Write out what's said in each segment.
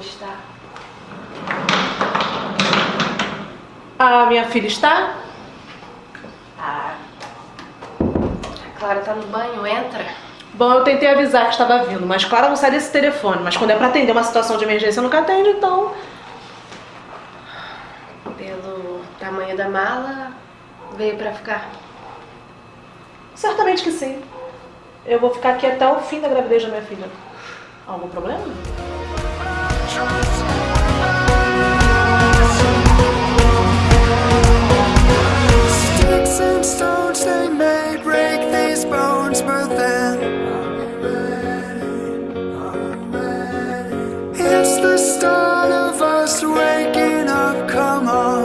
está? A minha filha está? Ah. A Clara tá no banho, entra. Bom, eu tentei avisar que estava vindo, mas Clara não sai desse telefone. Mas quando é pra atender uma situação de emergência, nunca atende, então... Pelo tamanho da mala, veio pra ficar. Certamente que sim. Eu vou ficar aqui até o fim da gravidez da minha filha. Algum problema? It's the start of us waking up. Come on.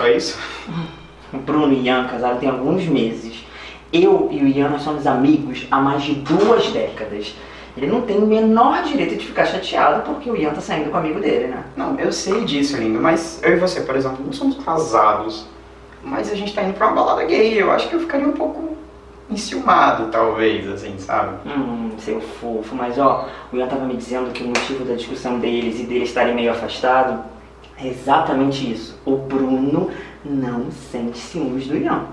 Só isso? O Bruno e Ian casaram tem alguns meses. Eu e o Ian nós somos amigos há mais de duas décadas. Ele não tem o menor direito de ficar chateado porque o Ian tá saindo com o amigo dele, né? Não, eu sei disso, lindo, mas eu e você, por exemplo, não somos casados. Mas a gente tá indo pra uma balada gay, eu acho que eu ficaria um pouco enciumado, talvez, assim, sabe? Hum, seu fofo, mas ó, o Ian tava me dizendo que o motivo da discussão deles e deles estarem meio afastados é exatamente isso. O Bruno não sente ciúmes do Ian.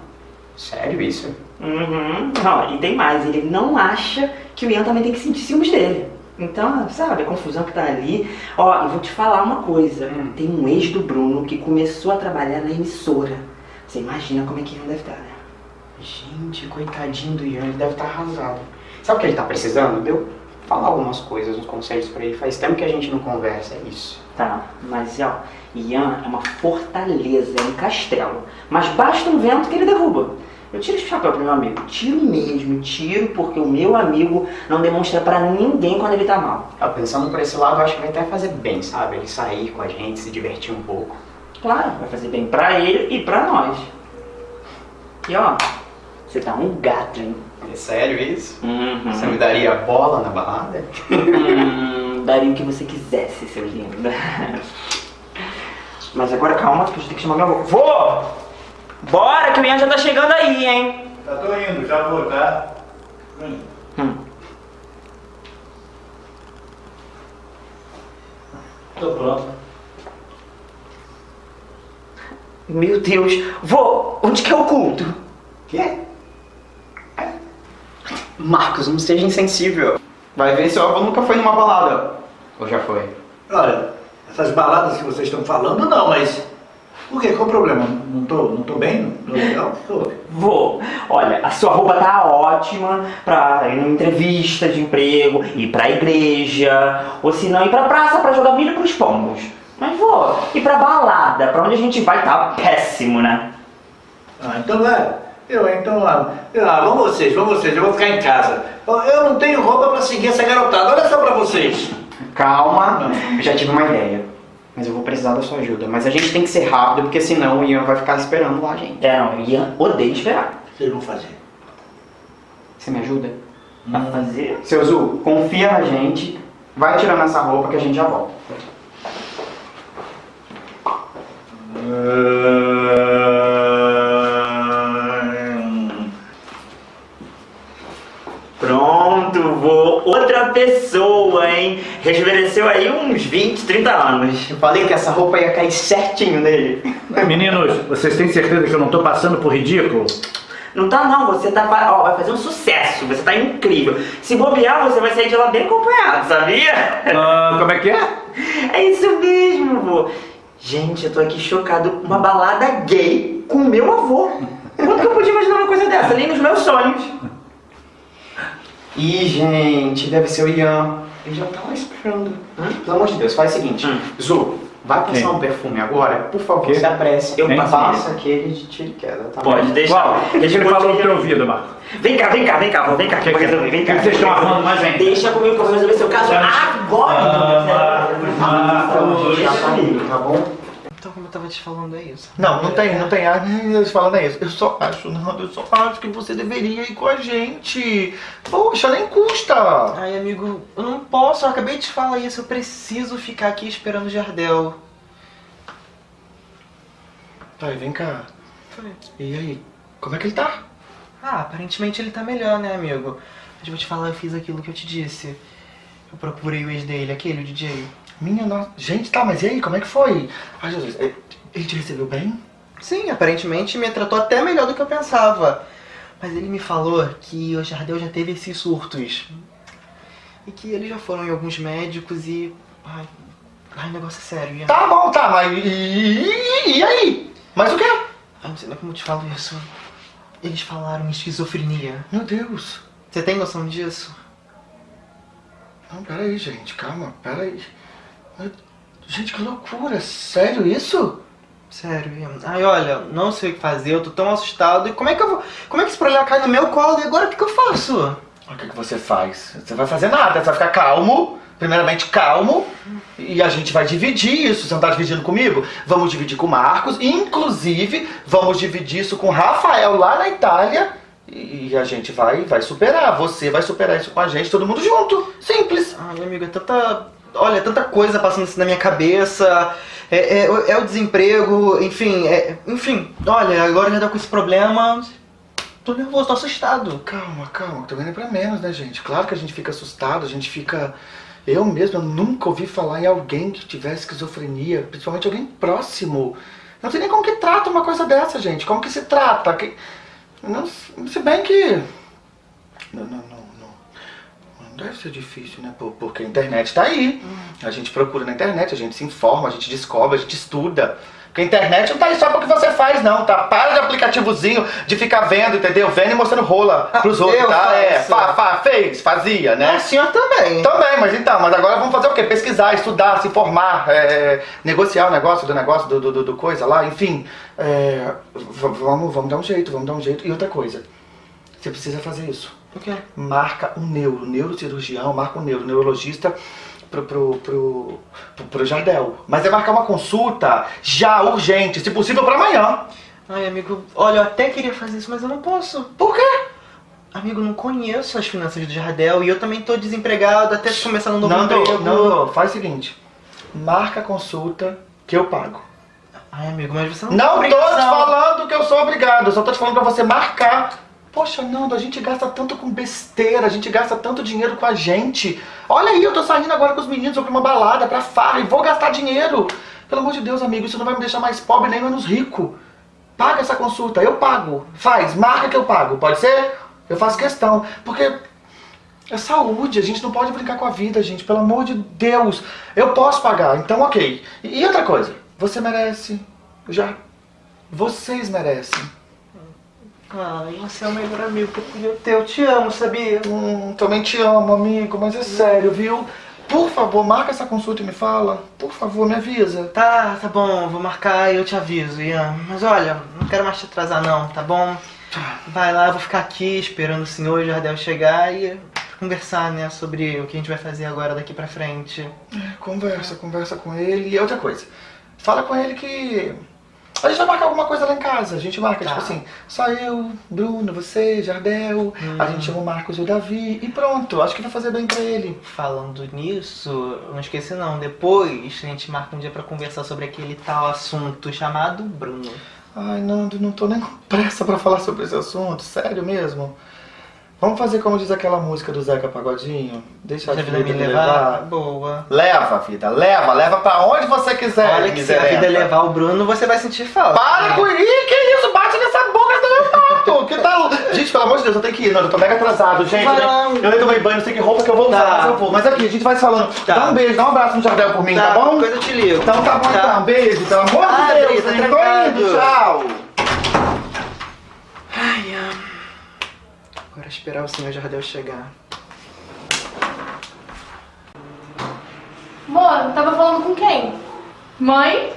Sério isso? Uhum. Ó, e tem mais, ele não acha que o Ian também tem que sentir ciúmes dele. Então, sabe, a confusão que tá ali. Ó, e vou te falar uma coisa. Hum. Tem um ex do Bruno que começou a trabalhar na emissora. Você imagina como é que Ian deve estar, né? Gente, coitadinho do Ian, ele deve estar arrasado. Sabe o que ele tá precisando? De eu falar algumas coisas, uns conselhos pra ele. Faz tempo que a gente não conversa, é isso. Tá, mas ó, Ian é uma fortaleza, é um castelo. Mas basta um vento que ele derruba. Eu tiro esse chapéu pro meu amigo. Tiro mesmo, tiro porque o meu amigo não demonstra pra ninguém quando ele tá mal. Ah, pensando por esse lado, eu acho que vai até fazer bem, sabe? Ele sair com a gente, se divertir um pouco. Claro, vai fazer bem pra ele e pra nós. E ó, você tá um gato, hein? É sério isso? Uhum. Você me daria bola na balada? Hum, daria o que você quisesse, seu lindo. Mas agora calma, que a gente tem que chamar meu avô. Vô! Bora, que o Ian já tá chegando aí, hein? Já tô indo, já vou, tá? Tô indo. Hum. Tô pronto. Meu Deus. Vô, onde que é o culto? Quê? Marcos, não seja insensível. Vai ver, seu avô nunca foi numa balada. Ou já foi? Olha, essas baladas que vocês estão falando, não, mas... Por quê? Qual o problema? Não tô, não tô bem? Não tô legal? Vô, olha, a sua roupa tá ótima pra ir numa entrevista de emprego, ir pra igreja, ou se não ir pra praça pra jogar milho pros pombos. Mas, vô, ir pra balada, pra onde a gente vai, tá péssimo, né? Ah, então vai. Eu, então, ah, ah, vão vocês, vão vocês, eu vou ficar em casa. Eu- Eu não tenho roupa pra seguir essa garotada, olha só pra vocês. Calma, eu já tive uma ideia. Mas eu vou precisar da sua ajuda. Mas a gente tem que ser rápido, porque senão o Ian vai ficar esperando lá a gente. É, não, Ian odeia esperar. O vocês vão fazer? Você me ajuda? Pra fazer? Seu Zu, confia na gente Vai tirando essa roupa que a gente já volta. Pronto, vou. Outra pessoa, hein? Rejuvenesceu aí uns 20, 30 anos. Eu falei que essa roupa ia cair certinho nele. Meninos, vocês têm certeza que eu não tô passando por ridículo? Não tá não, você tá. Ó, vai fazer um sucesso, você tá incrível. Se bobear, você vai sair de lá bem acompanhado, sabia? Ah, como é que é? É isso mesmo, vô. Gente, eu tô aqui chocado. Uma balada gay com meu avô. Quando que eu podia imaginar uma coisa dessa? Nem nos meus sonhos. Ih, gente, deve ser o Ian. Ele já tá lá esperando. Pelo amor de Deus, faz o seguinte. Hum. Zu, vai passar Quem? um perfume agora? Por favor, se apresse. Eu passo aquele de tiro e queda, tá bom? Pode deixar. Qual? O que ele falou no teu ouvido, Marco? Vem cá, vem cá, vem cá, vem cá, que eu vou resolver, vem cá. Vocês estão arrumando mais ainda? Deixa comigo que eu vou resolver seu caso agora. Já tá indo, tá bom? Eu tava te falando, é isso. Não, não tem, não tem. Ah, eles falando é isso. Eu só acho, não, eu só acho que você deveria ir com a gente. Poxa, nem custa. Ai, amigo, eu não posso, eu acabei de te falar isso. Eu preciso ficar aqui esperando o Jardel. Pai, vem cá. E aí, como é que ele tá? Ah, aparentemente ele tá melhor, né, amigo? Mas vou te falar, eu fiz aquilo que eu te disse. Eu procurei o ex dele, aquele, o DJ. Minha nossa. Gente, tá, mas e aí, como é que foi? Ai, Jesus, ele ele te recebeu bem? Sim, aparentemente me tratou até melhor do que eu pensava. Mas ele me falou que o Jardel já teve esses surtos. E que eles já foram em alguns médicos e. Ai, ai negócio é sério. Tá bom, tá, mas e, e- aí? Mas o quê? Eu não sei nem como eu te falo isso. Eles falaram em esquizofrenia. Meu Deus. Você tem noção disso? Não, peraí, gente, calma, peraí. Gente, que loucura, sério isso? Sério, Ian. Ai, olha, não sei o que fazer, eu tô tão assustado. E como é que eu vou. Como é que esse problema cai no meu colo? E agora o que, que eu faço? O que, que você faz? Você vai fazer nada, você vai ficar calmo, primeiramente calmo, e a gente vai dividir isso. Você não tá dividindo comigo? Vamos dividir com o Marcos, inclusive vamos dividir isso com o Rafael lá na Itália. E a gente vai, vai superar. Você vai superar isso com a gente, todo mundo junto. Simples. Ai, amigo, é tanta. Olha, tanta coisa passando assim na minha cabeça. É, é- é o desemprego, enfim, é- enfim, olha, agora já dá com esse problema. Tô nervoso, tô assustado. Calma, calma, não é pra menos, né, gente? Claro que a gente fica assustado, a gente fica. Eu mesmo eu nunca ouvi falar em alguém que tivesse esquizofrenia, principalmente alguém próximo. Não sei nem como que trata uma coisa dessa, gente. Como que se trata? Que... Não, se bem que. Não, não. Não deve ser difícil, né? Por- Porque a internet tá aí. A gente procura na internet, a gente se informa, a gente descobre, a gente estuda. Porque a internet não tá aí só porque você faz, não, tá? Para de aplicativozinho de ficar vendo, entendeu? Vendo e mostrando rola pros Ah, outros, tá? É, faço. fa, fa, fez, fazia, né? A senhora também. Também, mas então, mas agora vamos fazer o quê? Pesquisar, estudar, se informar, é, negociar o negócio do negócio, do, do, do- coisa lá, enfim. É, vamos, vamos dar um jeito, vamos dar um jeito. E outra coisa, você precisa fazer isso. O quê? Marca um neuro, neurocirurgião, marca um neuro, neurologista pro, pro, pro, pro, pro Jardel. Mas é marcar uma consulta já urgente, se possível pra amanhã. Ai, amigo, olha, eu até queria fazer isso, mas eu não posso. Por quê? Amigo, não conheço as finanças do Jardel e eu também tô desempregado até começar um novo Nando, emprego. Nando, faz o seguinte, marca a consulta que eu pago. Ai, amigo, mas você não Não tô te falando que eu sou obrigado, eu só tô te falando pra você marcar. Poxa, Nando, a gente gasta tanto com besteira, a gente gasta tanto dinheiro com a gente. Olha aí, eu tô saindo agora com os meninos, vou pra uma balada, pra farra, e vou gastar dinheiro. Pelo amor de Deus, amigo, isso não vai me deixar mais pobre nem menos rico. Paga essa consulta, eu pago. Faz, marca que eu pago, pode ser? Eu faço questão, porque é saúde, a gente não pode brincar com a vida, gente, pelo amor de Deus. Eu posso pagar, então ok. E outra coisa, você merece. Já. Vocês merecem. Ai, você é o melhor amigo que eu podia ter. Eu te amo, sabia? Hum, também te amo, amigo, mas é sério, viu? Por favor, marca essa consulta e me fala. Por favor, me avisa. Tá, tá bom, vou marcar e eu te aviso, Ian. Mas olha, não quero mais te atrasar não, tá bom? Vai lá, eu vou ficar aqui esperando o senhor Jardel chegar e conversar, né, sobre o que a gente vai fazer agora daqui pra frente. Conversa, conversa com ele. E outra coisa, fala com ele que A gente vai marcar alguma coisa lá em casa. A gente marca, Tá. tipo assim, só eu, Bruno, você, Jardel, a Hum. gente chama o Marcos e o Davi e pronto. Acho que vai fazer bem pra ele. Falando nisso, não esqueci não. Depois a gente marca um dia pra conversar sobre aquele tal assunto chamado Bruno. Ai, Nando, não tô nem com pressa pra falar sobre esse assunto, sério mesmo. Vamos fazer como diz aquela música do Zeca Pagodinho? Deixa a vida me levar. levar. Boa. Leva, vida, leva, leva pra onde você quiser. Olha que se a vida levar o Bruno, você vai sentir falta. Para com isso, que isso? Bate nessa boca do meu pato! Que tal? Gente, pelo amor de Deus, eu tenho que ir, Nando, eu tô mega atrasado, gente. Lá. Eu nem tomei banho, não sei que roupa que eu vou usar, Tá. mas eu vou. Mas aqui, a gente vai se falando. Tá. Dá um beijo, dá um abraço no Jardel por mim, tá, bom? Coisa eu te ligo. Então tá bom então, beijo, pelo amor Ah, de Deus, hein? Tô indo, tchau! Ai, ai. Agora esperar o senhor Jardel chegar. Amor, tava falando com quem? Mãe?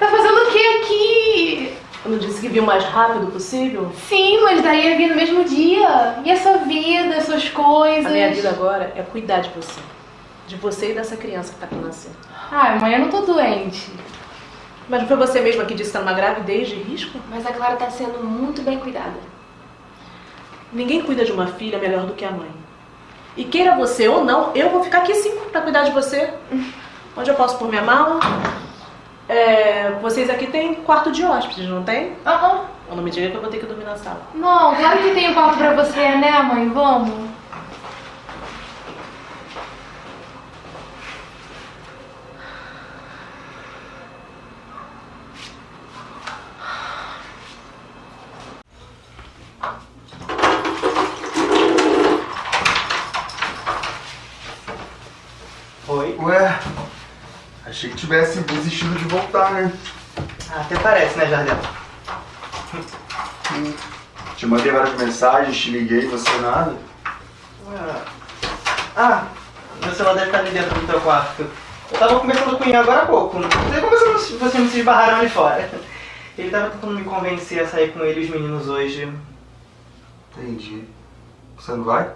Tá fazendo o que aqui? Eu não disse que vi o mais rápido possível? Sim, mas daí ia vir no mesmo dia. E a sua vida, as suas coisas? A minha vida agora é cuidar de você. De você e dessa criança que tá pra nascer. Ai, mãe, eu não tô doente. Mas não foi você mesma que disse que tá numa gravidez de risco? Mas a Clara tá sendo muito bem cuidada. Ninguém cuida de uma filha melhor do que a mãe. E queira você ou não, eu vou ficar aqui sim pra cuidar de você. Onde eu posso pôr minha mala? É, vocês aqui têm quarto de hóspedes, não tem? Aham. Ou não me diga que eu vou ter que dormir na sala. Não, claro que tem um quarto pra você, né, mãe? Vamos. Oi? Ué, achei que tivesse desistido de voltar, né? Ah, até parece, né, Jardel? Te mandei várias mensagens, te liguei, você nada. Ué. Ah, meu celular deve estar ali dentro do teu quarto. Eu tava conversando com ele agora há pouco. Não sei como vocês, vocês não se esbarraram ali fora. Ele tava tentando me convencer a sair com ele e os meninos hoje. Entendi. Você não vai?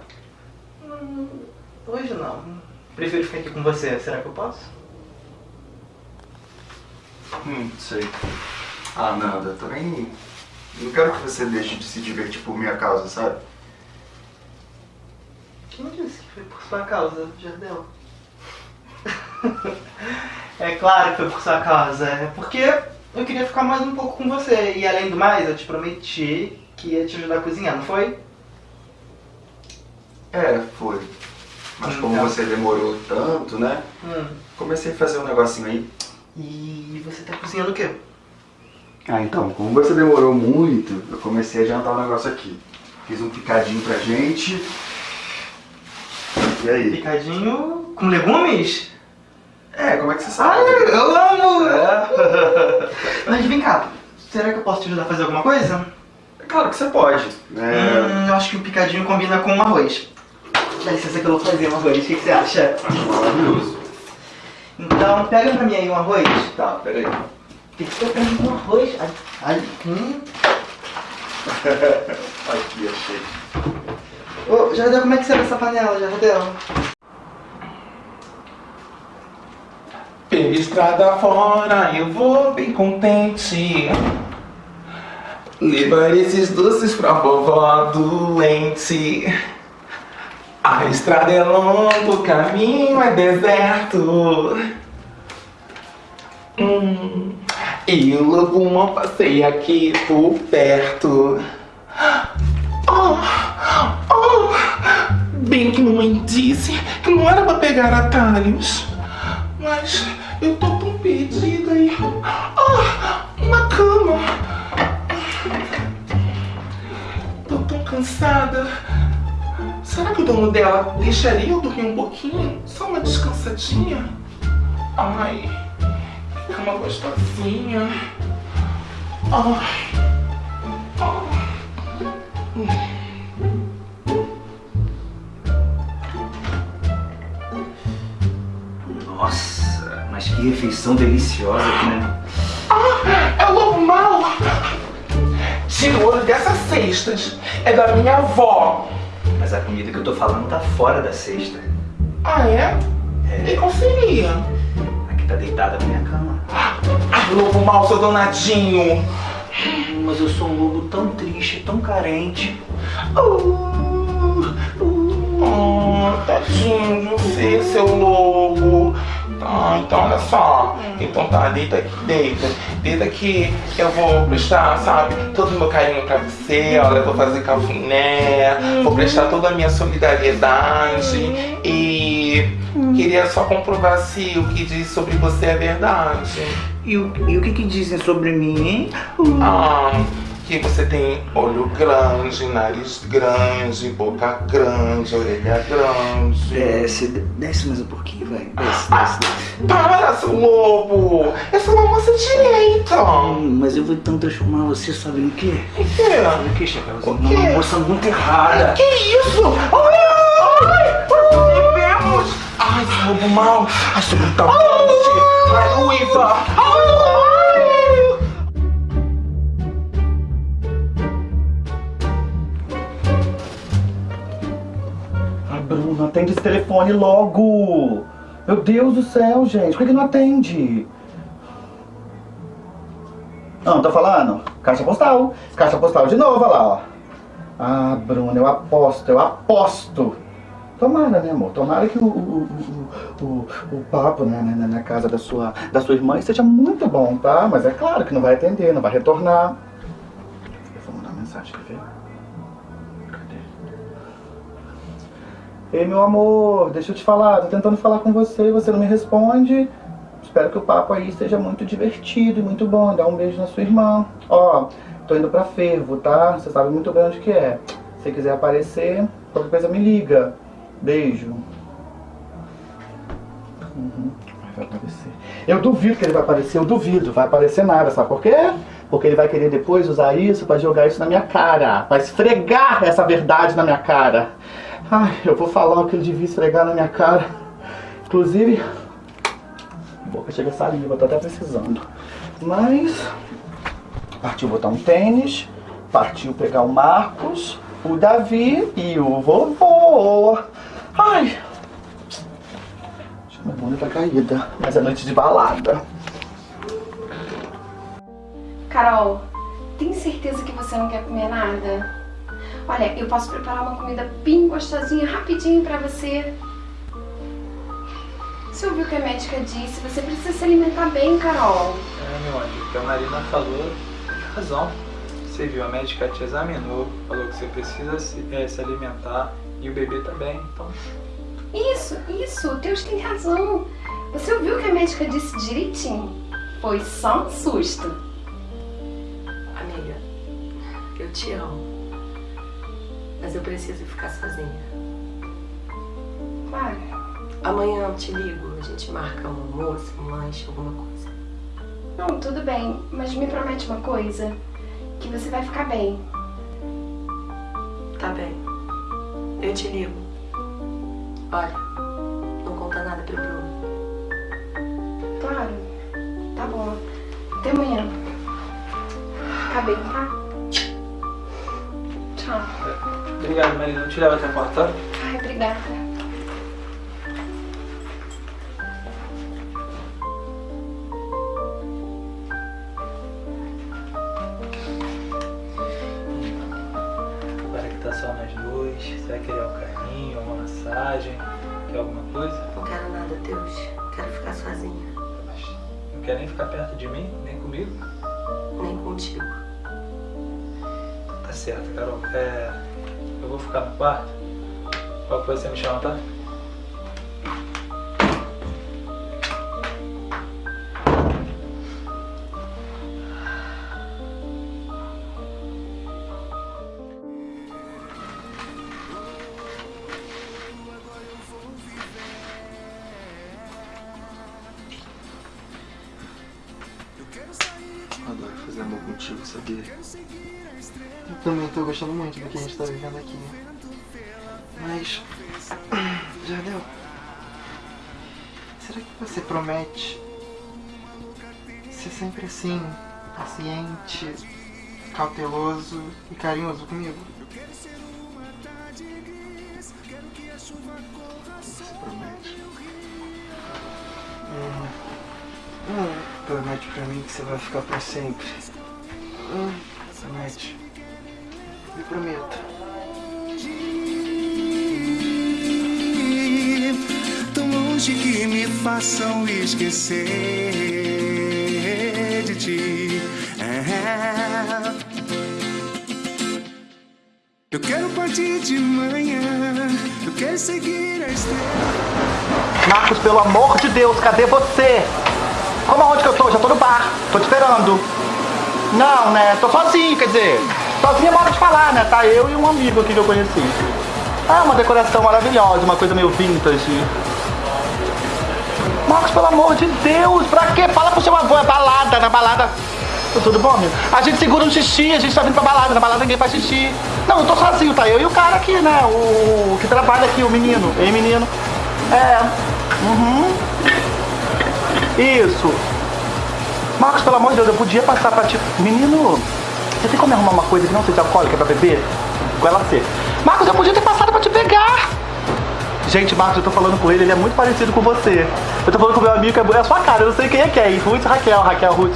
Hum, Hoje não. Prefiro ficar aqui com você. Será que eu posso? Hum, sei. Ah, nada, eu também não quero que você deixe de se divertir por minha causa, sabe? Quem disse que foi por sua causa, Jardel? é claro que foi por sua causa. É porque eu queria ficar mais um pouco com você. E além do mais, eu te prometi que ia te ajudar a cozinhar, não foi? É, foi. Mas como Então. você demorou tanto, né? Hum. Comecei a fazer um negocinho aí. E você tá cozinhando o quê? Ah, então, como você demorou muito, eu comecei a jantar um negócio aqui. Fiz um picadinho pra gente. E aí? Picadinho com legumes? É, como é que você Ah, sabe? eu amo! É. Mas vem cá, será que eu posso te ajudar a fazer alguma coisa? Claro que você pode. É, Hum, eu acho que o picadinho combina com um arroz. Dá licença que eu vou fazer um arroz, o que, você acha? maravilhoso. Então, pega pra mim aí um arroz. Tá, peraí. Tem que ser pra mim um arroz. Ai, ai, hum. Aqui, achei. Ô, Jardel, como é que abre essa panela, Jardel? Pela estrada fora eu vou bem contente Levar esses doces pra vovó doente A estrada é longa, o caminho é deserto hum, E o mal passeia aqui por perto Oh, oh, bem que mamãe disse que não era pra pegar atalhos mas eu tô tão perdida aí. Ah, uma cama. Tô tão cansada. Será que o dono dela deixaria eu dormir um pouquinho? Só uma descansadinha? Ai, que cama gostosinha. Ai. ai. Nossa, mas que refeição deliciosa né? Ah, é o lobo mau! Tira o olho dessas cestas. É da minha avó. Mas a comida que eu tô falando tá fora da cesta. Ah, é? E qual seria? Aqui tá deitada na minha cama. Ai, lobo mal, seu danadinho. Mas eu sou um lobo tão triste, tão carente. Oh, tadinho de você, seu lobo. Tá, então olha só. Então tá, deita aqui, deita. Deita aqui, eu vou prestar, sabe, todo o meu carinho pra você. Olha, eu vou fazer cafuné, vou prestar toda a minha solidariedade. E queria só comprovar se o que diz sobre você é verdade. E o, e o que, que dizem sobre mim, hein? Ah, que você tem olho grande, nariz grande, boca grande, orelha grande. Desce, desce mais um pouquinho, vai. Desce, desce, desce. Para, seu lobo! Eu sou uma moça direita! Hum, mas eu vou então transformar você, sabe no quê? O quê? Sabe no quê, Chapeuzinho? O quê? Uma moça muito errada. Que isso? Ai! Ai! Vivemos! Ai, seu lobo mal! Ai, seu brutamente! Ai, Luísa! Ai! Atende esse telefone logo! Meu Deus do céu, gente, por que não atende? Não, tá falando? Caixa postal. Caixa postal de novo, olha lá, ó. Ah, Bruno, eu aposto, eu aposto. Tomara, né, amor? Tomara que o, o, o, o, o papo né, na, na casa da sua, da sua irmã seja muito bom, tá? Mas é claro que não vai atender, não vai retornar. Eu vou mandar uma mensagem, quer ver? Ei, meu amor, deixa eu te falar, tô tentando falar com você e você não me responde. Espero que o papo aí seja muito divertido e muito bom. Dá um beijo na sua irmã. Ó, tô indo pra fervo, tá? Você sabe muito bem onde que é. Se quiser aparecer, qualquer coisa me liga. Beijo. Uhum, vai aparecer. Eu duvido que ele vai aparecer, eu duvido. Vai aparecer nada, sabe por quê? Porque ele vai querer depois usar isso pra jogar isso na minha cara. Pra esfregar essa verdade na minha cara. Ai, eu vou falar o que ele devia esfregar na minha cara. Inclusive, boca chega saliva, tô até precisando. Mas, partiu botar um tênis, partiu pegar o Marcos, o Davi e o vovô. Ai, minha bunda tá caída, mas é noite de balada. Carol, tem certeza que você não quer comer nada? Olha, eu posso preparar uma comida bem gostosinha, rapidinho pra você. Você ouviu o que a médica disse? Você precisa se alimentar bem, Carol. É, meu anjo, o que a Marina falou, tem razão. Você viu, a médica te examinou, falou que você precisa se, eh, se alimentar e o bebê também, então... Isso, isso, o Deus tem razão. Você ouviu o que a médica disse direitinho? Foi só um susto. Amiga, eu te amo. Mas eu preciso ficar sozinha. Claro. Amanhã eu te ligo, a gente marca um almoço, um lanche, alguma coisa. Não, tudo bem, mas me promete uma coisa. Que você vai ficar bem. Tá bem. Eu te ligo. Olha, não conta nada pro Bruno. Claro. Tá bom. Até amanhã. Fica bem, tá? Tchau. Obrigado, Marina. Eu te levo até a porta, tá? Ai, obrigada. Agora que tá só nós dois, você vai querer um carinho, uma massagem, quer alguma coisa? Não quero nada, Deus. Quero ficar sozinha. Não quer nem ficar perto de mim, nem comigo? Nem contigo. Tá certo, Carol. É, eu vou ficar no quarto. Qualquer coisa você me chama, tá? Gostando muito do que a gente tá vivendo aqui. Mas. Jardel. Será que você promete ser sempre assim, paciente, cauteloso e carinhoso comigo? Você promete? Hum. Hum. Promete pra mim que você vai ficar pra sempre. Hum, Promete. Me prometo. Tão longe que me façam esquecer de ti. É. Eu quero partir de manhã, eu quero seguir a estrela. Marcos, pelo amor de Deus, cadê você? Como aonde que eu tô? Já tô no bar. Tô te esperando. Não, né? Tô sozinho, quer dizer. Sozinho é modo de falar, né? Tá eu e um amigo aqui que eu conheci. Ah, uma decoração maravilhosa, uma coisa meio vintage. Marcos, pelo amor de Deus, pra quê? Fala pro seu avô, é balada, na balada. Tá Tudo bom, amigo? A gente segura um xixi, a gente tá vindo pra balada, na balada ninguém faz xixi. Não, eu tô sozinho, tá? Eu e o cara aqui, né? O que trabalha aqui, o menino. Ei, menino. É. Uhum. Isso. Marcos, pelo amor de Deus, eu podia passar pra ti. Menino, você tem como arrumar uma coisa que não seja alcoólica pra beber? Com ela ser. Marcos, eu podia ter passado pra te pegar. Gente, Marcos, eu tô falando com ele, ele é muito parecido com você. Eu tô falando com meu amigo, é a sua cara, eu não sei quem é quem. Ruth Raquel, Raquel Ruth.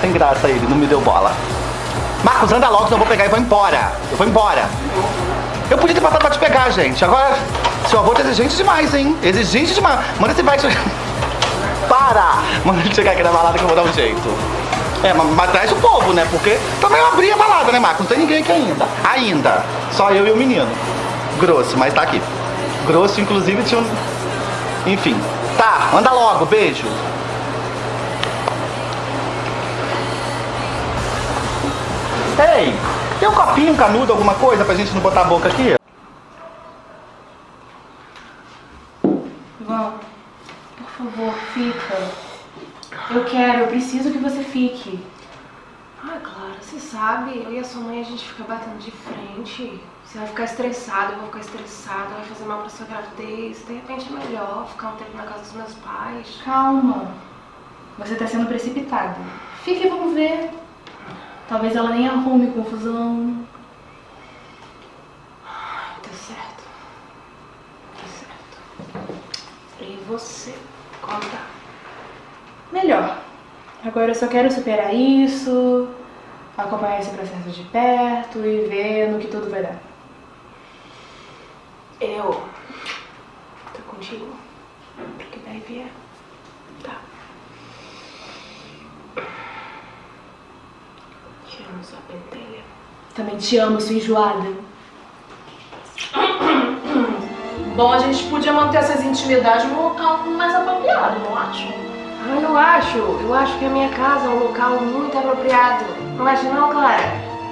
Sem graça ele, não me deu bola. Marcos, anda logo, senão eu vou pegar e vou embora. Eu vou embora. Eu podia ter passado pra te pegar, gente. Agora, seu avô tá exigente demais, hein? Exigente demais. Manda esse vai. Para! Manda ele chegar aqui na balada que eu vou dar um jeito. É, mas, mas traz o povo, né? Porque também eu abri a balada, né, Marcos? Não tem ninguém aqui ainda. Ainda. Só eu e o menino. Grosso, mas tá aqui. Grosso, inclusive, tinha um. Enfim. Tá, anda logo, beijo. Ei, tem um copinho, canudo, alguma coisa pra gente não botar a boca aqui? Vó, por favor, fica. Eu quero, eu preciso que você fique. Ai, Clara, você sabe, eu e a sua mãe a gente fica batendo de frente. Você vai ficar estressado, eu vou ficar estressada, vai fazer mal pra sua gravidez. De repente é melhor ficar um tempo na casa dos meus pais. Calma. Você tá sendo precipitada. Fique e vamos ver. Talvez ela nem arrume confusão. Tá certo. Tá certo. E você? Conta. Melhor. Agora eu só quero superar isso, acompanhar esse processo de perto e ver no que tudo vai dar. Eu. Tô contigo. Porque daí vier. Tá. Te amo, sua pentelha. Também te amo, sua enjoada. Bom, a gente podia manter essas intimidades num local mais apropriado, não acho? Ah, eu acho. Eu acho que a minha casa é um local muito apropriado. Não acha não, Clara?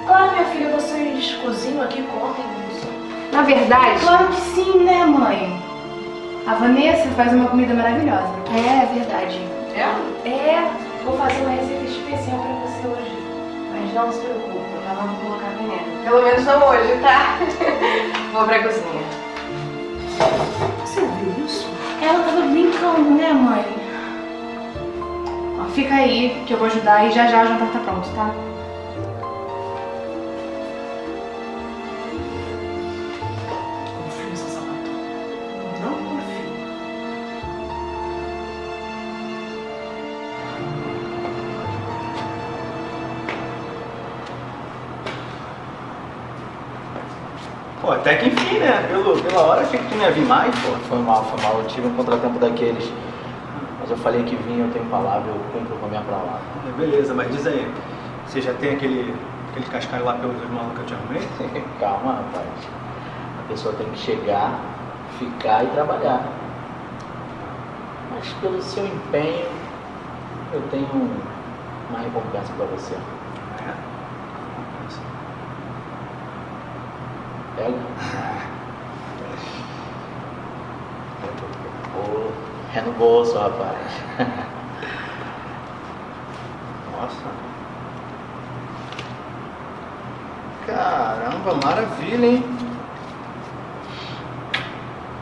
Claro, minha filha, vocês cozinham aqui, contem isso. Na verdade... Claro que sim, né, mãe? A Vanessa faz uma comida maravilhosa. É, é verdade. É? É, vou fazer uma receita especial pra você hoje. Mas não se preocupe, eu não vou colocar veneno. Pelo menos não hoje, tá? vou pra cozinha. Você viu isso? Ela tava brincando, né, mãe? Ó, fica aí que eu vou ajudar e já já o jantar tá pronto, tá? Confio nessa sapatão. Não confio. Pô, até que enfim, né? Pelo, pela hora achei que tu não ia vir mais, pô. Foi mal, foi mal. Eu tive um contratempo daqueles. Eu falei que vinha, eu tenho palavra, eu cumpro com a minha palavra. É, Beleza, mas diz aí, você já tem aquele, aquele cascalho lá pelos malucos que eu te arrumei? Calma, rapaz. A pessoa tem que chegar, ficar e trabalhar. Mas pelo seu empenho, eu tenho uma recompensa pra você. Pega. Ô, É no bolso, rapaz. Nossa. Caramba, maravilha, hein?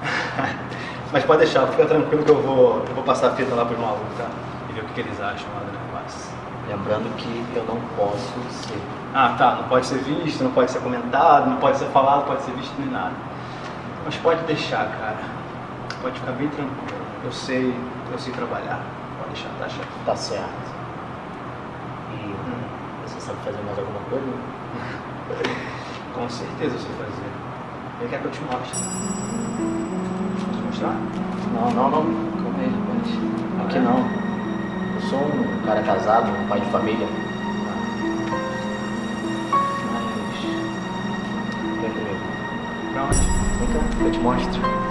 Mas pode deixar, fica tranquilo que eu vou, eu vou passar a fita lá pros malucos, tá? E ver o que, que eles acham lá do negócio. Lembrando que eu não posso ser. Ah, tá, não pode ser visto, não pode ser comentado, não pode ser falado, pode ser visto nem nada. Mas pode deixar, cara. Pode ficar bem tranquilo. Eu sei, eu sei trabalhar. Pode deixar, tá chefe. Tá certo. E você sabe fazer mais alguma coisa? Com certeza eu sei fazer. Ele quer que eu te mostre. Posso mostrar? Não, não, não. Calma aí, rapaz. Aqui não. Eu sou um cara casado, um pai de família. Mas. Vem comigo. Pra onde? Vem cá, eu te mostro.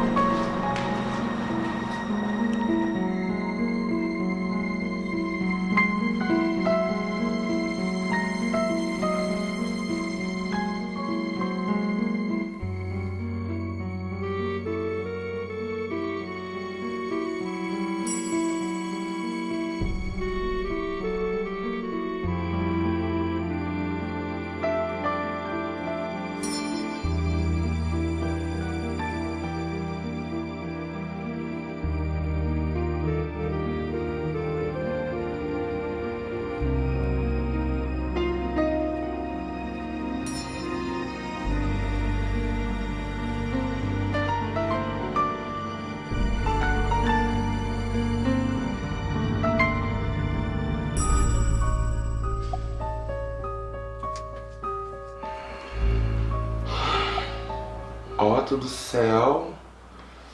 Do céu.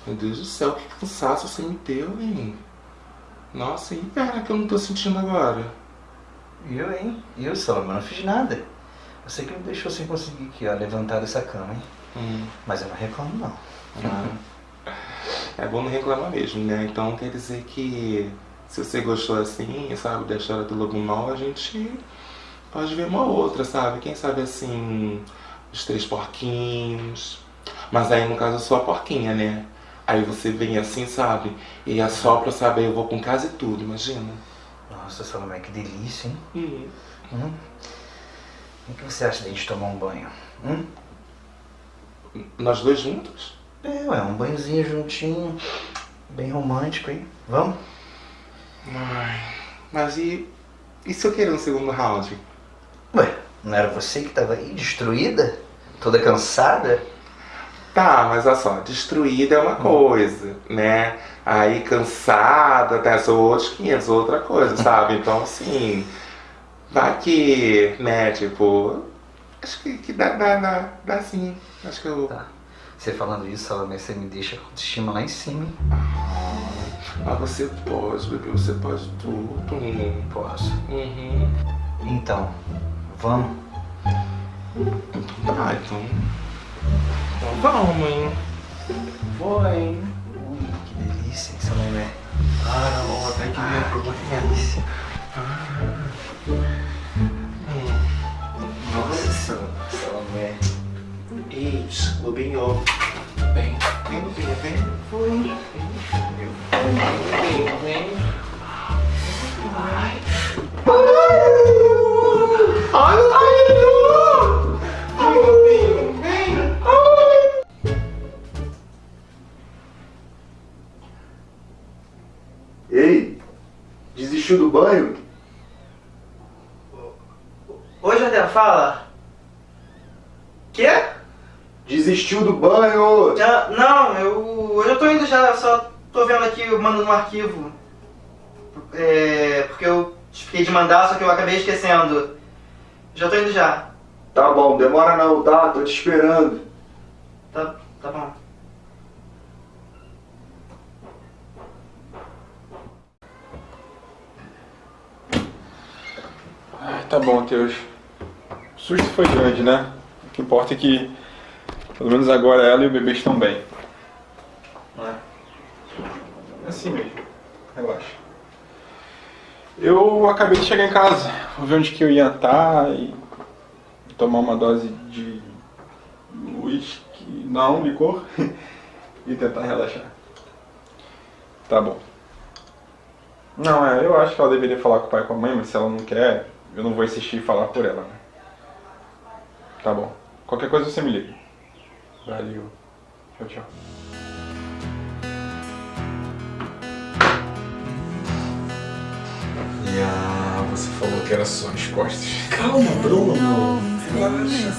Meu Deus do céu, que cansaço você me deu, hein? Nossa, e perna que eu não tô sentindo agora? Eu, hein? Eu, Salomão, não fiz nada. Você que me deixou sem conseguir aqui, ó, levantar dessa cama, hein? Hum. Mas eu não reclamo, não. É bom não reclamar mesmo, né? Então quer dizer que se você gostou assim, sabe, da história do Lobo Mal, a gente pode ver uma outra, sabe? Quem sabe assim, os três porquinhos. Mas aí no caso eu sou a porquinha, né? Aí você vem assim, sabe? E assopra, sabe? Aí eu vou com casa e tudo, imagina. Nossa, Salomé, que delícia, hein? Hum. Hum? O que você acha de a gente tomar um banho? Hum? Nós dois juntos? É, ué, um banhozinho juntinho, bem romântico, hein? Vamos? Ai, mas e, e se eu querer um segundo round? Ué, não era você que tava aí, destruída? Toda cansada? Tá, mas olha só, destruída é uma coisa, né? Aí cansada, tá, são outros 500, outra coisa, sabe? Então, assim, vai que, né, tipo, acho que, que dá, dá, dá, dá sim. Acho que eu. Tá. Você falando isso, Salomé, você me deixa com autoestima lá em cima? Ah, você pode, bebê, você pode tudo. Posso. Uhum. Então, vamos? Tá, então. Então vamos, hein? Vou, hein? Ui, que delícia, hein, Salomé? Ah, não, até que minha delícia. Nossa, Salomé. Ei, Lobinho. Vem, vem, Lobinho, vem. Foi. Vem, vem. Ai. Ai, Lobinho! Ei, desistiu do banho? Oi, Jardel, fala. Quê? Desistiu do banho! Já, não, eu, hoje eu tô indo já, eu só tô vendo aqui, mandando um arquivo. É, porque eu fiquei de mandar, só que eu acabei esquecendo. Já tô indo já. Tá bom, demora não, tá? Tô te esperando. Tá, tá bom. Tá bom, Teus. O susto foi grande, né? O que importa é que, pelo menos agora, ela e o bebê estão bem. É? É assim mesmo. Relaxa. Eu acabei de chegar em casa. Vou ver onde que eu ia estar e tomar uma dose de uísque, não, licor, e tentar relaxar. Tá bom. Não, é, eu acho que ela deveria falar com o pai e com a mãe, mas se ela não quer, eu não vou insistir em falar por ela, né? Tá bom. Qualquer coisa você me liga. Valeu. Tchau, tchau. E ah, você falou que era só as costas. Calma, Bruno. Relaxa.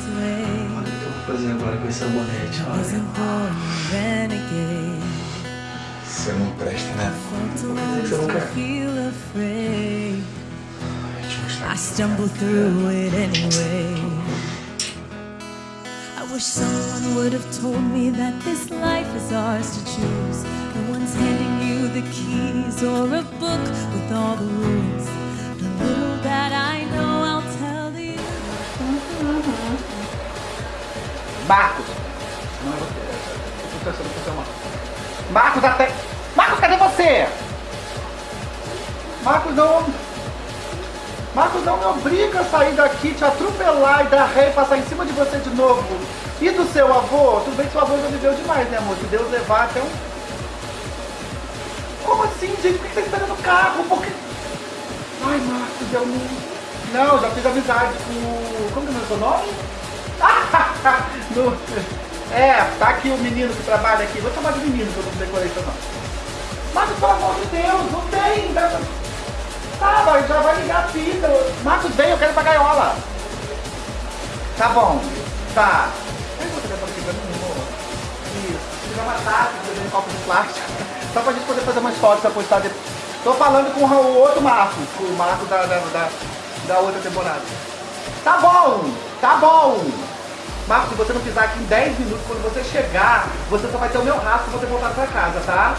Olha o que eu vou fazer agora com esse sabonete, olha. Você não presta, né? feel afraid. I stumble through it anyway. I wish someone would have told me that this life is ours to choose. No one's handing you the keys or a book with all the rules. The little that I know, I'll tell you. Marcos! Não é você. Marcos, até... Marcos, cadê você? Marcos, não... Marcos, não me obriga a sair daqui, te atropelar e dar ré e passar em cima de você de novo. E do seu avô? Tudo bem que seu avô já viveu demais, né, amor? Se Deus levar até um... Como assim, gente? Por que você tá esperando o carro? Por que... Ai, Marcos, eu não... Não, já fiz amizade com... Como que é o seu nome? No- É, tá aqui o menino que trabalha aqui. Vou chamar de menino, que eu não decorei seu nome. Marcos, pelo amor de Deus, não tem. Tá, vai, já vai ligar a fita. Marcos, vem, eu quero ir pra gaiola. Tá bom, tá. Aí você vai mim, amor? Isso, tirar uma taça, fazer um copo de plástico. Só pra gente poder fazer umas fotos pra postar depois. Tô falando com o outro Marcos, com o Marcos da, da, da, da outra temporada. Tá bom, tá bom. Marcos, se você não pisar aqui em 10 minutos, quando você chegar, você só vai ter o meu rastro pra você voltar pra casa, tá?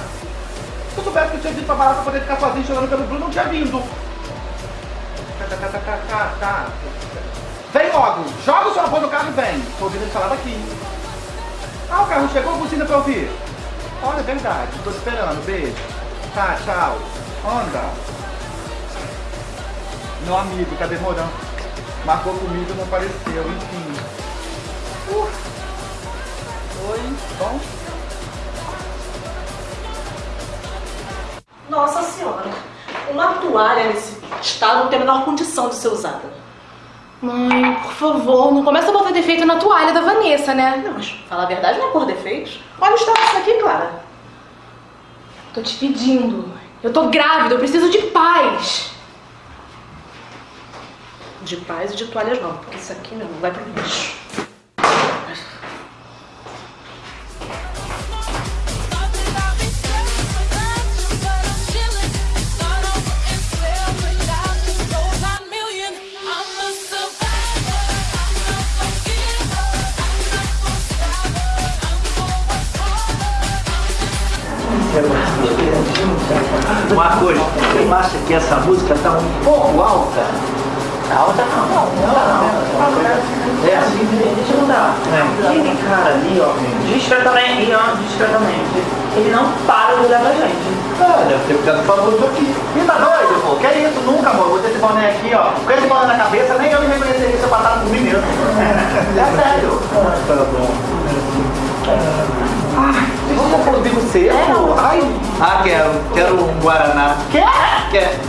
Se eu soubesse que eu tinha vindo pra pra poder ficar sozinho chorando pelo Bruno, não tinha vindo. Vem logo, joga o seu avô no carro e vem. Tô ouvindo ele falar daqui. Ah, o carro chegou, buzina pra ouvir. Olha, é verdade, tô esperando, beijo. Tá, tchau. Anda. Meu amigo, tá demorando. Marcou comigo e não apareceu, enfim. Uh. Oi, bom? Nossa senhora, uma toalha nesse estado não tem a menor condição de ser usada. Mãe, por favor, não começa a botar defeito na toalha da Vanessa, né? Não, mas falar a verdade não é por defeitos. Olha o estado disso aqui, Clara. Tô te pedindo. Eu tô grávida, eu preciso de paz. De paz e de toalhas não, porque isso aqui, meu, não vai pro lixo.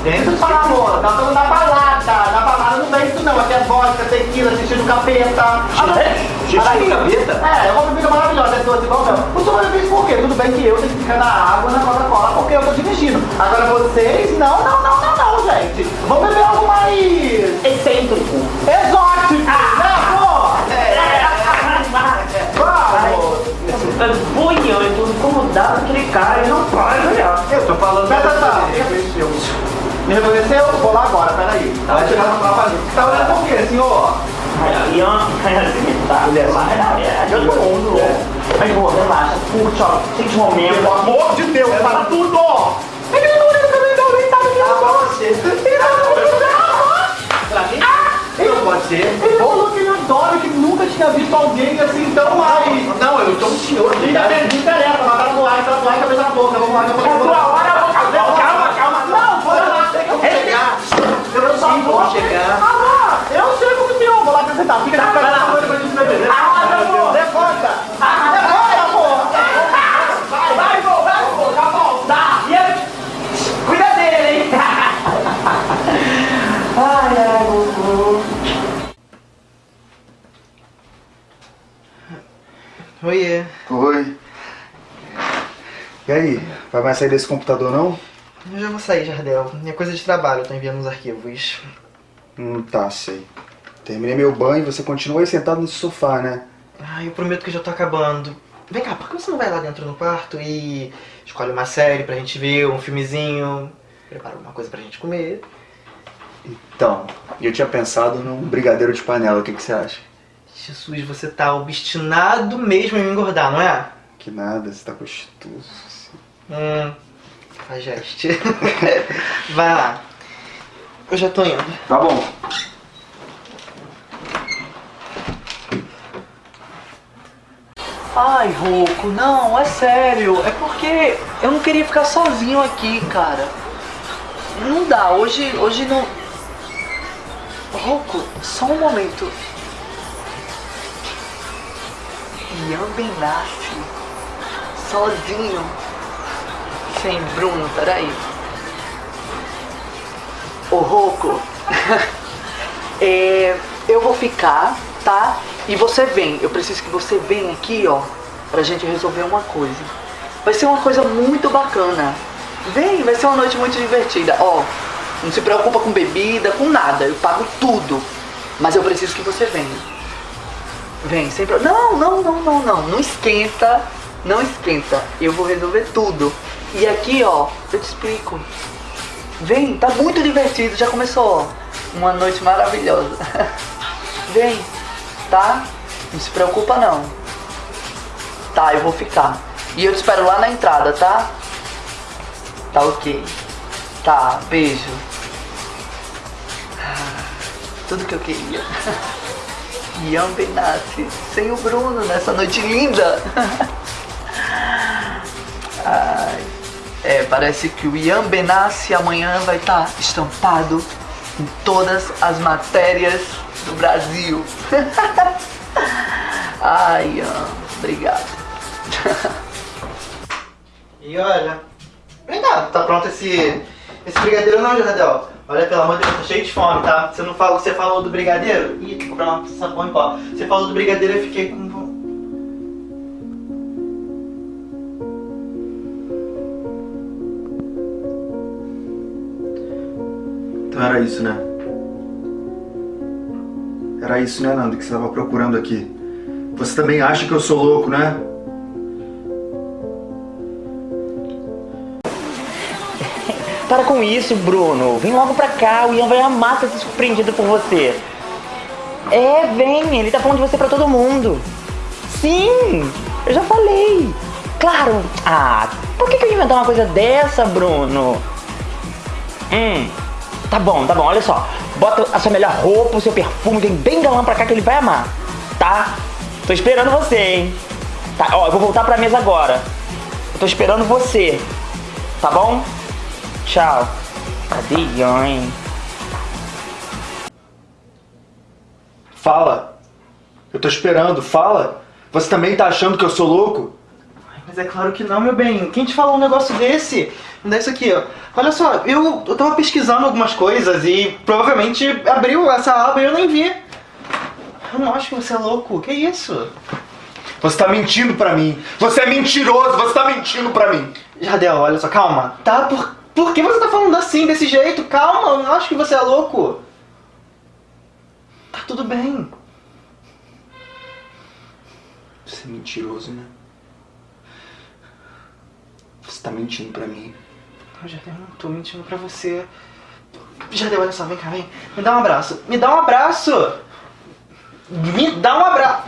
Eu falar, amor. Tá falando da balada. Na balada não tem isso, não. Aqui é vodka, tequila, xixi do capeta. Xixi do capeta? É, é uma bebida maravilhosa, é doce igual meu. O senhor fez por quê? Tudo bem que eu tenho que ficar na água, na Coca-Cola, porque eu tô dirigindo. Agora vocês, não, não, não, não, não, gente. Vamos beber algo mais... Excêntrico. Exótico, né, pô? É. Vamos. Eu tô incomodado com aquele cara, ele não para de olhar. Eu tô falando. Presta atenção. Me reconheceu? Vou lá agora, peraí. Vai chegar no trabalho. Tá olhando por quê, senhor? Ó, assim, tá. É, todo mundo, ó. Mas, pô, relaxa, curte, ó, sente o momento. Pelo amor de Deus, para tudo! Ele não olha pra mim, não, ele tá me pra você. Ele tá. Pra mim? Ele Não pode ser. Ele falou que ele adora, que nunca tinha visto alguém assim tão mais. Não, eu sou um senhor. Não interessa, mas tá no ar, tá no ar, cabeça na boca. Vamos lá, vamos lá. É tua hora, eu vou casar. Calma, calma. Não, foi lá. Tem como chegar. Eu só Sim, vou chegar. Ah, eu sei como senhor. Vou lá apresentar. Fica na frente da coisa pra gente beber. Ah, amor. Levanta. Levanta, amor. Vai, vai, vou, vai, vou. Tá bom. Tá, e? Cuida dele, hein? Ai, ai, Gugu. Oiê. Oi. E aí, vai mais sair desse computador não? Eu já vou sair, Jardel. É coisa de trabalho, eu tô enviando os arquivos. Hum, tá, sei. Terminei meu banho e você continua aí sentado nesse sofá, né? Ai, eu prometo que já tô acabando. vem cá, por que você não vai lá dentro no quarto e escolhe uma série pra gente ver, um filmezinho, prepara alguma coisa pra gente comer? Então, eu tinha pensado num brigadeiro de panela, o que, que você acha? Jesus, você tá obstinado mesmo em me engordar, não é? Que nada, você tá gostoso. Hum, faz gesto. vai lá. Eu já tô indo. Tá bom. Ai, Roco, não, é sério. É porque eu não queria ficar sozinho aqui, cara. Não dá, hoje, hoje não. Roco, só um momento. Ian Benassi, sozinho, sem Bruno, peraí. Ô, Roco, é, eu vou ficar, tá? E você vem, eu preciso que você venha aqui, ó, pra gente resolver uma coisa. Vai ser uma coisa muito bacana. Vem, vai ser uma noite muito divertida. Ó, não se preocupa com bebida, com nada, eu pago tudo. Mas eu preciso que você venha. Vem, sem problema. Não, não, não, não, não. Não esquenta, não esquenta. Eu vou resolver tudo. E aqui, ó, eu te explico. Vem, tá muito divertido, já começou. Uma noite maravilhosa. Vem, tá? Não se preocupa não. Tá, eu vou ficar. E eu te espero lá na entrada, tá? Tá ok. Tá, beijo. Tudo que eu queria. Ian Benassi sem o Bruno nessa noite linda. Ai, é, parece que o Ian Benassi amanhã vai estar estampado em todas as matérias do Brasil. Ai, Ian, obrigado. E olha, vem cá, tá pronto esse, esse brigadeiro não, Jardel? Olha, pelo amor de Deus, tô cheio de fome, tá? Você não falou, você falou do brigadeiro? Ih, pronto, sabão em pó. Você falou do brigadeiro eu fiquei com Então era isso, né? Era isso, né, Nando, que você tava procurando aqui. Você também acha que eu sou louco, né? Para com isso, Bruno. Vem logo pra cá. O Ian vai amar ser surpreendido por você. É, vem. Ele tá falando de você pra todo mundo. Sim, eu já falei. Claro. Ah, por que, que eu ia inventar uma coisa dessa, Bruno? Hum, tá bom, tá bom. Olha só. Bota a sua melhor roupa, o seu perfume. Vem bem galã pra cá que ele vai amar. Tá? Tô esperando você, hein? Tá, ó, eu vou voltar pra mesa agora. Eu tô esperando você. Tá bom? Tchau. Cadê Ian? Fala. Eu tô esperando, fala. Você também tá achando que eu sou louco? Mas é claro que não, meu bem. Quem te falou um negócio desse? Me dá isso aqui, ó. Olha só, eu, eu tava pesquisando algumas coisas e provavelmente abriu essa aba e eu nem vi. Eu não acho que você é louco. Que isso? Você tá mentindo pra mim. Você é mentiroso, você tá mentindo pra mim. Jardel, olha só, calma. Tá? Por, por que você tá falando assim, desse jeito? Calma, eu não acho que você é louco. Tá tudo bem. Você é mentiroso, né? Você tá mentindo pra mim. Não, Jardel, eu não tô mentindo pra você. Jardel, olha só, vem cá, vem. Me dá um abraço. Me dá um abraço! Me dá um abraço!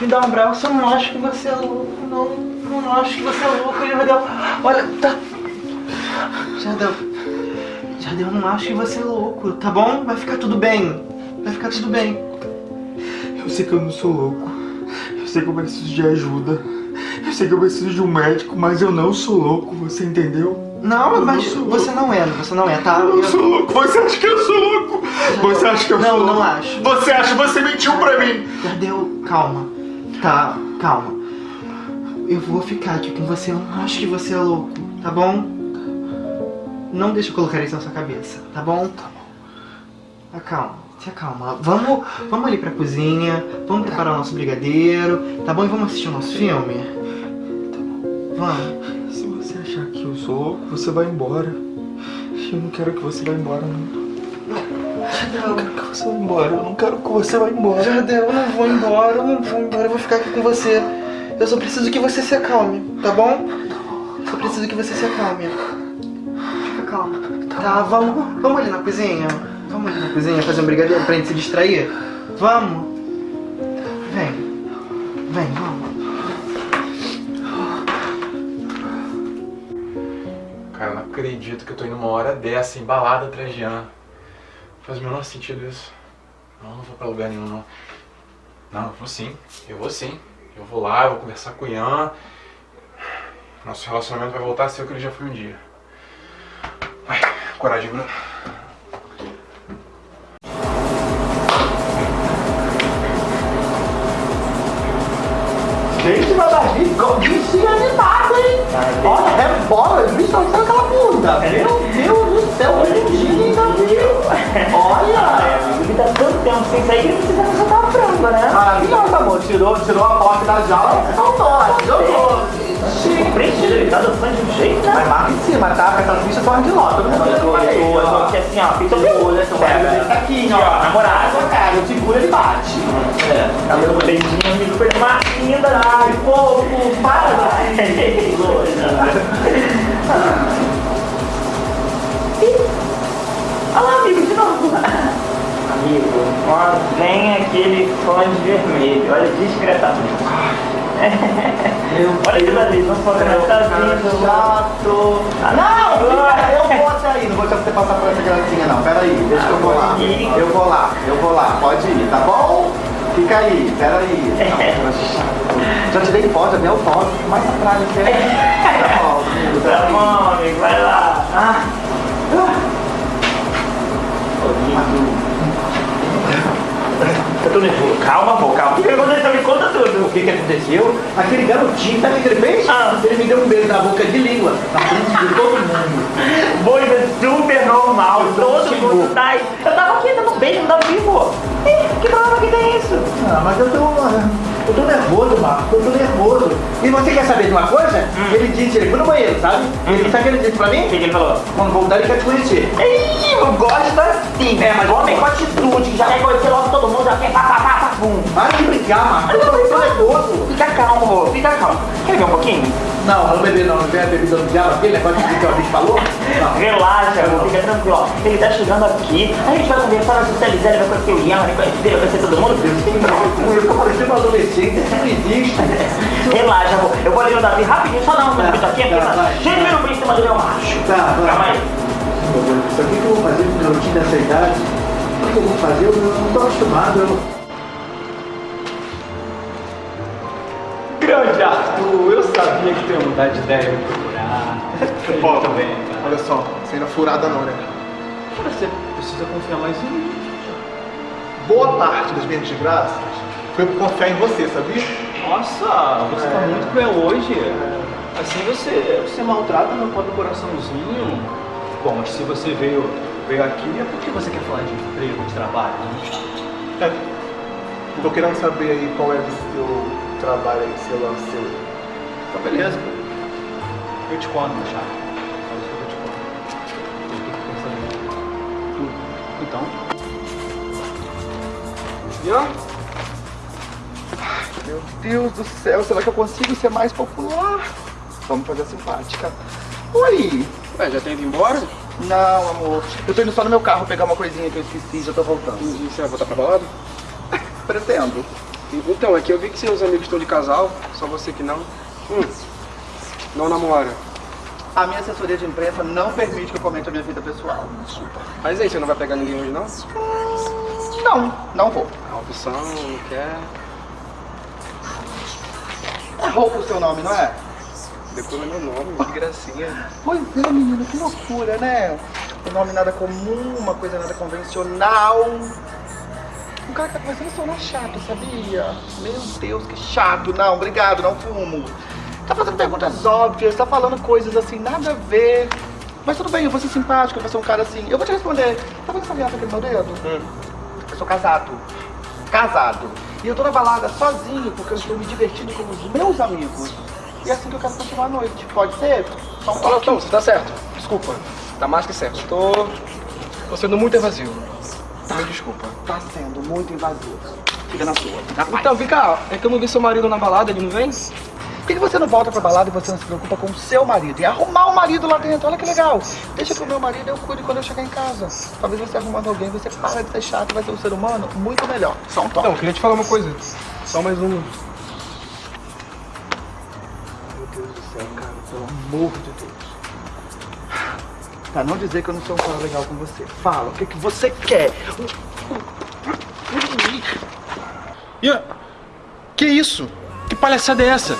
Me dá um abraço, eu não acho que você é louco. Não, não acho que você é louco, Jardel. Olha, tá. Jardel. Jardel, eu não acho que você é louco, tá bom? Vai ficar tudo bem. Vai ficar tudo bem. Eu sei que eu não sou louco. Eu sei que eu preciso de ajuda. Eu sei que eu preciso de um médico, mas eu não sou louco, você entendeu? Não, Eu mas sou você não é, você não é, tá? Eu não sou louco. Você acha que eu sou louco? Você acha que eu Não, sou louco? não acho. Você acha? Você mentiu pra mim. Jardel, calma. Tá, calma. Eu vou ficar aqui com você, eu não acho que você é louco, tá bom? Não deixa eu colocar isso na sua cabeça, tá bom? Tá bom. Acalma, se acalma. Vamos, vamos ali pra cozinha, vamos preparar o nosso brigadeiro, tá bom? E vamos assistir o nosso filme? Tá. Vamos. Se você achar que eu sou louco, você vai embora. Eu não quero que você vá embora, não. Eu não quero que você vá embora. Eu não quero que você vá embora. Jardel, eu não vou embora, eu não vou embora, eu vou ficar aqui com você. Eu só preciso que você se acalme, tá bom? Só preciso que você se acalme. Fica calma. Tá, vamos, vamos ali na cozinha. Vamos ali na cozinha fazer um brigadeiro pra gente se distrair? Vamos. Vem. Vem, vamos. Acredito que eu tô indo uma hora dessa, embalada atrás de Ian. Faz o menor sentido isso. Não, não vou pra lugar nenhum, não. Não, eu vou sim. Eu vou sim. Eu vou lá, eu vou conversar com o Ian. Nosso relacionamento vai voltar a ser o que ele já foi um dia. Vai, coragem, Bruno. Gente, meu Davi, bichinho animado, hein? Olha, é bola, os bichos estão sendo aquela bunda. Meu Deus do céu, bonitinho, hein, Davi? Olha! Ele tá tanto tempo sem sair que precisa soltar a franga, né? Maravilhoso, amor. Tirou, tirou a porta da jaula e soltou. Jogou. Preenchido, ele tá dançando de um jeito, né? Mas marca em cima, tá? Porque essas bichas são de Eu tô, eu tô, eu tô aqui assim, ó, feito de olho, assim, Pega, aqui, ó. namorado. Cara, eu seguro, ele bate. É, tá meu beijinho, foi uma linda, ai, fofo, para. Olha lá, amigo, de novo. Amigo, ó, vem aquele fã de vermelho, olha discretamente. Olha aquilo ali, não pode tá vindo. Chato. Ah, Não, fica, eu vou até aí. Não vou deixar você passar por essa gracinha, não. Pera aí, deixa que eu vou lá. Eu vou lá, eu vou lá. Pode ir, tá bom? Fica aí, pera aí. Já te dei foto, já dei autógrafo. Mais atrás, quer? Tá bom, amigo, Tá bom, amigo, vai lá. Ah. Eu tô nervoso. Calma, pô, calma. O que aconteceu? Me conta tudo. O que que aconteceu? Aquele garotinho, sabe o que ele fez? Ele me deu um beijo na boca de língua. Na frente de todo mundo. Coisa super normal, todo mundo tá. Eu tava aqui dando beijo no vivo. Ih, que problema que tem isso? Ah, mas eu tô. Eu tô nervoso, Marco. Eu tô nervoso. E você quer saber de uma coisa? Ele disse, ele foi no banheiro, sabe? Ele sabe o que ele disse pra mim? O que ele falou? Quando voltar ele quer te conhecer. Ih, eu gosto assim. É, mas homem com atitude, que já quer conhecer logo todo mundo, já quer pá, pá, pá, pá, pum. Para de brincar, Marco. Eu tô, nervoso. Fica calmo, fica calmo. Quer ver um pouquinho? Não, não beber não, não a bebida do diabo, aquele negócio que o bicho falou. Não. Relaxa, amor, fica tranquilo. ó. Ele tá chegando aqui, a gente vai conversar, vai socializar, ele vai conhecer o Ian, vai conhecer, vai conhecer todo mundo. Eu tô parecendo um adolescente, isso não existe. Relaxa, amor. Eu vou ali no Davi rapidinho, só dar um minuto aqui, porque tá, vai. cheio de minuto em cima do meu macho. Tá, vai. Calma aí. Meu Deus do céu, o que eu vou fazer com um garotinho dessa idade? O que que eu vou fazer? Eu não tô acostumado. Eu... sabia que tu ia mudar de ideia e me procurar. Ó, também. Olha só, você ainda furada não, né? Você precisa confiar mais em mim. Boa parte das minhas desgraças foi por confiar em você, sabia? Nossa, você tá É. muito cruel hoje. Assim você, você maltrata meu pobre coraçãozinho. Bom, mas se você veio, veio aqui é porque você quer falar de emprego, de trabalho, né? É. Tô querendo saber aí qual é o seu trabalho aí, seu lance seu. Tá beleza. Eu te conto, chato. Faz o que eu te conto. Eu tô pensando em tudo. Então? Ai, Meu Deus do céu, será que eu consigo ser mais popular? Vamos fazer a simpática. Oi! Ué, já tem ido embora? Não, amor. Eu tô indo só no meu carro pegar uma coisinha que eu esqueci, já tô voltando. E você vai voltar pra balada? Pretendo. Então, é que eu vi que seus amigos estão de casal, só você que não. Hum. Não namora. A minha assessoria de imprensa não permite que eu comente a minha vida pessoal. Mas aí, você não vai pegar ninguém hoje, não? Não, não vou. É uma opção, não quer. É roupa o seu nome, não é? Depois é meu nome, que gracinha. Pois é, menino, que loucura, né? Um nome nada comum, uma coisa nada convencional. O cara tá começando a sonar chato, sabia? Meu Deus, que chato. Não, obrigado, não fumo. Tá fazendo perguntas óbvias, tá falando coisas assim, nada a ver. Mas tudo bem, eu vou ser simpático, eu vou ser um cara assim. Eu vou te responder. Tá vendo essa aliança aqui no meu dedo? Eu sou casado. Casado. E eu tô na balada sozinho porque eu estou me divertindo com os meus amigos. E é assim que eu quero continuar a noite. Pode ser? Só um você tá certo. Desculpa. Tá mais que certo. Eu tô. tô sendo muito evasivo. Me desculpa. Tá sendo muito invasivo. Fica na sua. Na. Então, vem cá, é que eu não vi seu marido na balada, ele não vem? Por que você não volta pra balada e você não se preocupa com o seu marido? E arrumar o marido lá dentro, olha que legal. Deixa pro meu marido, eu cuido quando eu chegar em casa. Talvez você arrumando alguém, você para de ser chato e vai ser um ser humano muito melhor. Só um toque. Então, eu queria te falar uma coisa. Só mais uma. Meu Deus do céu, cara, pelo amor de Deus. Pra não dizer que eu não sou um cara legal com você. Fala, o que, que você quer? Ian, que isso? Que palhaçada é essa?